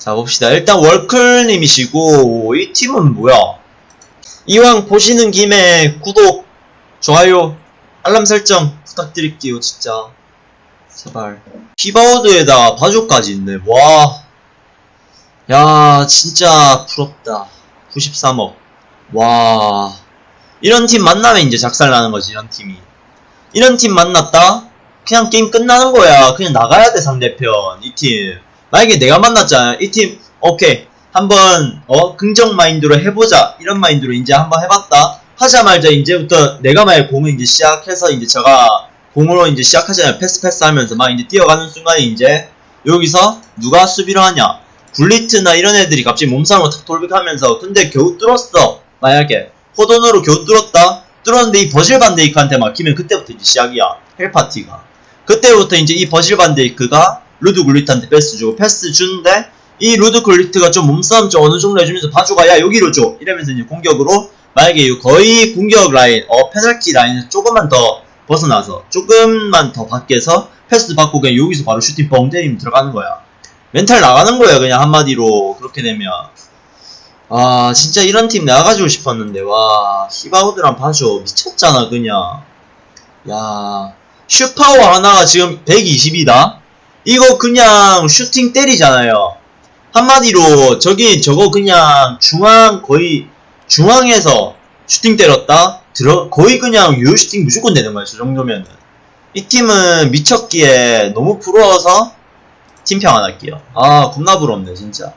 자 봅시다. 일단 월클님이시고 이 팀은 뭐야? 이왕 보시는 김에 구독 좋아요 알람 설정 부탁드릴게요 진짜. 제발. 키보드에다 바주까지 있네. 와 야 진짜 부럽다. 93억. 와. 이런 팀 만나면 이제 작살나는 거지 이런 팀이. 이런 팀 만났다? 그냥 게임 끝나는 거야. 그냥 나가야 돼 상대편. 이팀 만약에 내가 만났잖아. 이 팀 오케이. 한번 어 긍정 마인드로 해보자. 이런 마인드로 이제 한번 해봤다. 하자마자 이제부터 내가 만약 공을 이제 시작해서 이제 제가 공으로 이제 시작하잖아요. 패스 패스 하면서 막 이제 뛰어가는 순간에 이제 여기서 누가 수비를 하냐. 굴리트나 이런 애들이 갑자기 몸싸움으로 탁 돌격하면서 근데 겨우 뚫었어. 만약에 호돈으로 겨우 뚫었다. 뚫었는데 이 버질 반데이크한테 막히면 그때부터 이제 시작이야. hell party가. 그때부터 이제 이 버질 반데이크가 루드 굴리트한테 패스 주고 패스 주는데 이 루드 굴리트가 좀 몸싸움 좀 어느 정도 해주면서 바조가 야 여기로 줘. 이러면서 이제 공격으로 만약에 이 거의 공격 라인 어 페널티 라인에서 조금만 더 벗어나서 조금만 더 밖에서 패스 받고 그냥 여기서 바로 슈팅 뻥 때리면 들어가는 거야. 멘탈 나가는 거야 그냥 한마디로 그렇게 되면. 아 진짜 이런 팀 내가 가지고 싶었는데 와 히바우드랑 바조 미쳤잖아 그냥. 야 슈파워 하나가 지금 120이다 이거 그냥 슈팅 때리잖아요. 한마디로 저기 저거 그냥 중앙 거의 중앙에서 슈팅 때렸다? 들어 거의 그냥 유효 슈팅 무조건 되는 거야 저 정도면은. 이 팀은 미쳤기에 너무 부러워서 팀평 안 할게요. 아 겁나 부럽네 진짜